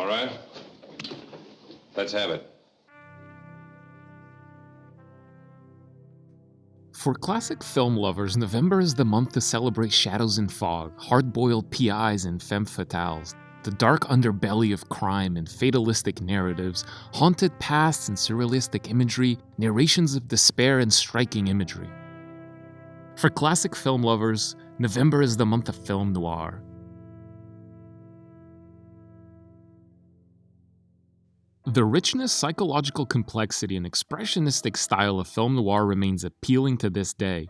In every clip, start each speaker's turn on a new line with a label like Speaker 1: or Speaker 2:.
Speaker 1: All right. Let's have it.
Speaker 2: For classic film lovers, November is the month to celebrate shadows and fog, hard-boiled PIs and femme fatales, the dark underbelly of crime and fatalistic narratives, haunted pasts and surrealistic imagery, narrations of despair and striking imagery. For classic film lovers, November is the month of film noir. The richness, psychological complexity, and expressionistic style of film noir remains appealing to this day.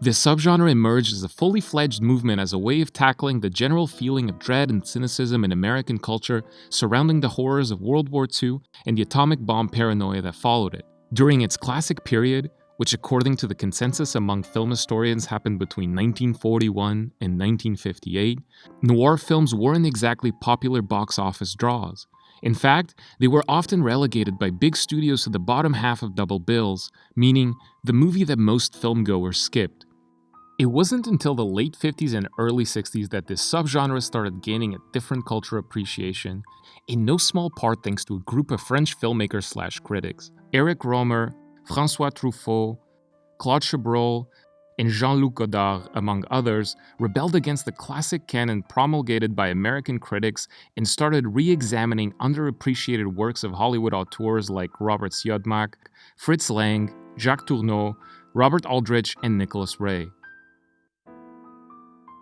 Speaker 2: This subgenre emerged as a fully fledged movement as a way of tackling the general feeling of dread and cynicism in American culture surrounding the horrors of World War II and the atomic bomb paranoia that followed it. During its classic period, which according to the consensus among film historians happened between 1941 and 1958, noir films weren't exactly popular box office draws. In fact, they were often relegated by big studios to the bottom half of double bills, meaning the movie that most filmgoers skipped. It wasn't until the late 50s and early 60s that this subgenre started gaining a different cultural appreciation, in no small part thanks to a group of French filmmakers slash critics. Eric Rohmer, François Truffaut, Claude Chabrol, and Jean-Luc Godard, among others, rebelled against the classic canon promulgated by American critics and started re-examining underappreciated works of Hollywood auteurs like Robert Siodmak, Fritz Lang, Jacques Tourneur, Robert Aldrich, and Nicholas Ray.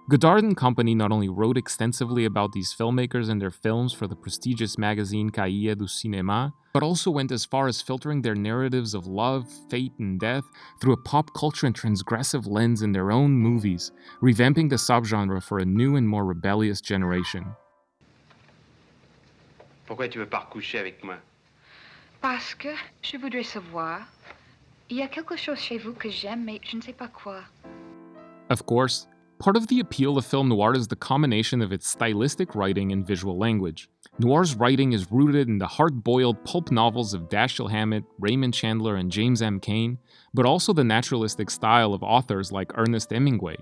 Speaker 2: Godard and Company not only wrote extensively about these filmmakers and their films for the prestigious magazine Cahiers du Cinéma, but also went as far as filtering their narratives of love, fate, and death through a pop culture and transgressive lens in their own movies, revamping the subgenre for a new and more rebellious generation.
Speaker 3: Pourquoi tu veux pas recoucher avec moi
Speaker 4: Parce que je voudrais savoir. Il y a quelque chose chez vous que j'aime, mais je ne sais pas quoi.
Speaker 2: Of course, Part of the appeal of film noir is the combination of its stylistic writing and visual language. Noir's writing is rooted in the hard-boiled pulp novels of Dashiell Hammett, Raymond Chandler, and James M. Cain, but also the naturalistic style of authors like Ernest Hemingway.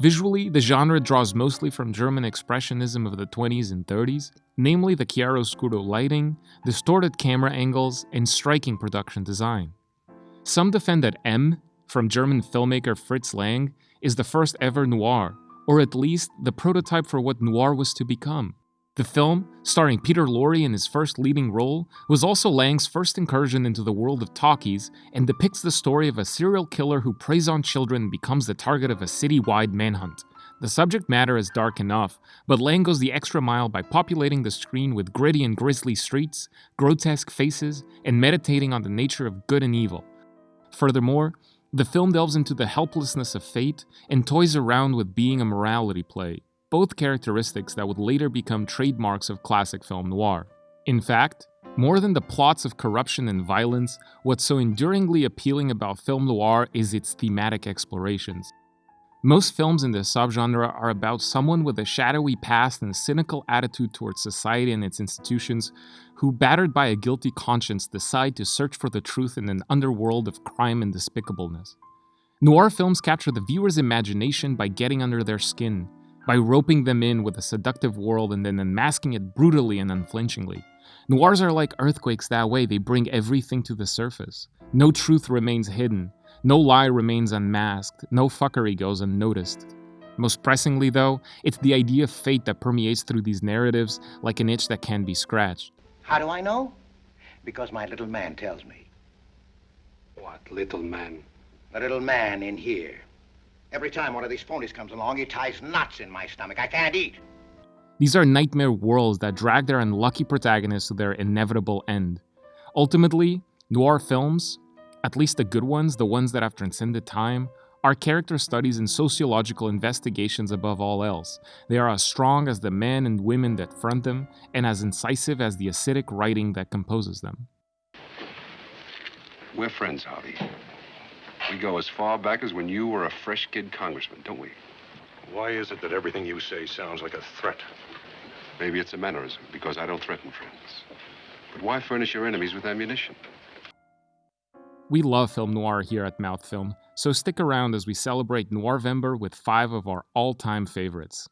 Speaker 2: Visually, the genre draws mostly from German expressionism of the 20s and 30s, namely the chiaroscuro lighting, distorted camera angles, and striking production design. Some defend that M, from German filmmaker Fritz Lang, is the first ever noir, or at least the prototype for what noir was to become. The film, starring Peter Lorre in his first leading role, was also Lang's first incursion into the world of talkies and depicts the story of a serial killer who preys on children and becomes the target of a city-wide manhunt. The subject matter is dark enough, but Lang goes the extra mile by populating the screen with gritty and grisly streets, grotesque faces, and meditating on the nature of good and evil. Furthermore, the film delves into the helplessness of fate and toys around with being a morality play, both characteristics that would later become trademarks of classic film noir. In fact, more than the plots of corruption and violence, what's so enduringly appealing about film noir is its thematic explorations. Most films in this subgenre are about someone with a shadowy past and a cynical attitude towards society and its institutions who, battered by a guilty conscience, decide to search for the truth in an underworld of crime and despicableness. Noir films capture the viewer's imagination by getting under their skin, by roping them in with a seductive world and then unmasking it brutally and unflinchingly. Noirs are like earthquakes that way, they bring everything to the surface. No truth remains hidden, no lie remains unmasked, no fuckery goes unnoticed. Most pressingly, though, it's the idea of fate that permeates through these narratives like an itch that can be scratched.
Speaker 5: How do I know? Because my little man tells me.
Speaker 3: What little man?
Speaker 5: The little man in here. Every time one of these phonies comes along, he ties knots in my stomach. I can't eat.
Speaker 2: These are nightmare worlds that drag their unlucky protagonists to their inevitable end. Ultimately, noir films, at least the good ones, the ones that have transcended time, are character studies and sociological investigations above all else. They are as strong as the men and women that front them, and as incisive as the acidic writing that composes them.
Speaker 1: We're friends, Harvey. We go as far back as when you were a fresh kid congressman, don't we?
Speaker 6: Why is it that everything you say sounds like a threat?
Speaker 1: Maybe it's a mannerism, because I don't threaten friends. But why furnish your enemies with ammunition?
Speaker 2: We love film noir here at Mouth Film, so stick around as we celebrate Noirvember with five of our all-time favorites.